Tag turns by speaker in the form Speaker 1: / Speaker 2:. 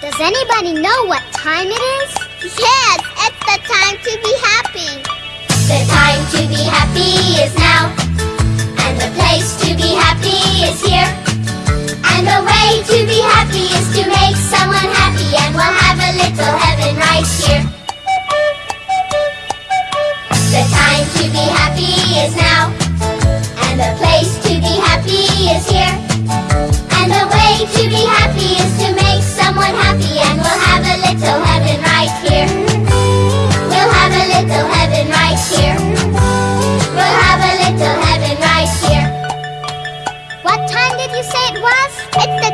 Speaker 1: Does anybody know what time it is?
Speaker 2: Yes, it's the time to be happy.
Speaker 3: The time to be happy is now. And the place to be happy is here. And the way to be happy is to make someone happy. And we'll have a little heaven right here. The time to be happy is now. And the place to be happy is here.
Speaker 1: You say it was?
Speaker 2: It's the